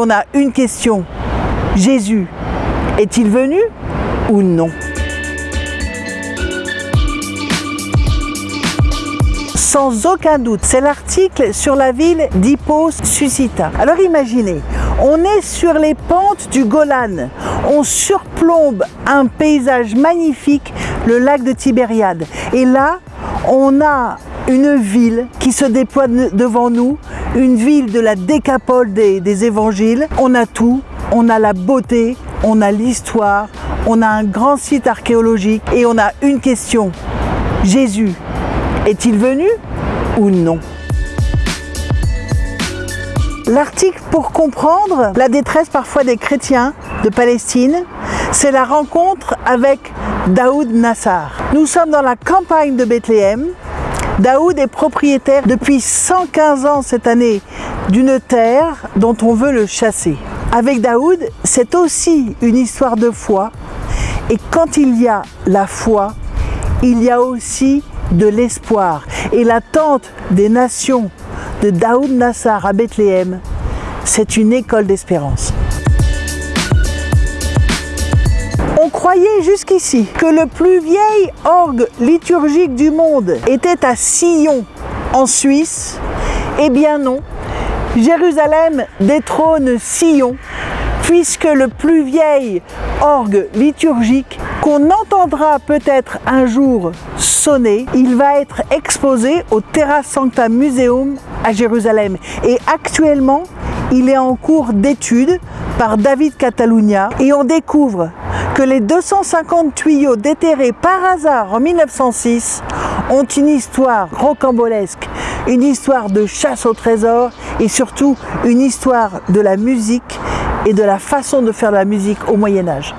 On a une question. Jésus est-il venu ou non? Sans aucun doute, c'est l'article sur la ville d'Hippos Suscita. Alors imaginez, on est sur les pentes du Golan, on surplombe un paysage magnifique, le lac de Tibériade. Et là, on a une ville qui se déploie devant nous, une ville de la décapole des, évangiles. On a tout, on a la beauté, on a l'histoire, on a un grand site archéologique et on a une question. Jésus est-il venu ou non? L'article pour comprendre la détresse parfois des chrétiens de Palestine, c'est la rencontre avec Daoud Nassar. Nous sommes dans la campagne de Bethléem. Daoud est propriétaire depuis 115 ans cette année d'une terre dont on veut le chasser. Avec Daoud, c'est aussi une histoire de foi. Et quand il y a la foi, il y a aussi de l'espoir. Et l'attente des nations de Daoud Nassar à Bethléem, c'est une école d'espérance. Croyait jusqu'ici que le plus vieil orgue liturgique du monde était à Sillon, en Suisse? Eh bien non, Jérusalem détrône Sillon, puisque le plus vieil orgue liturgique qu'on entendra peut-être un jour sonner, il va être exposé au Terra Sancta Museum à Jérusalem. Et actuellement, il est en cours d'étude par David Catalunya et on découvre que les 250 tuyaux déterrés par hasard en 1906 ont une histoire rocambolesque, une histoire de chasse au trésor et surtout une histoire de la musique et de la façon de faire de la musique au Moyen Âge.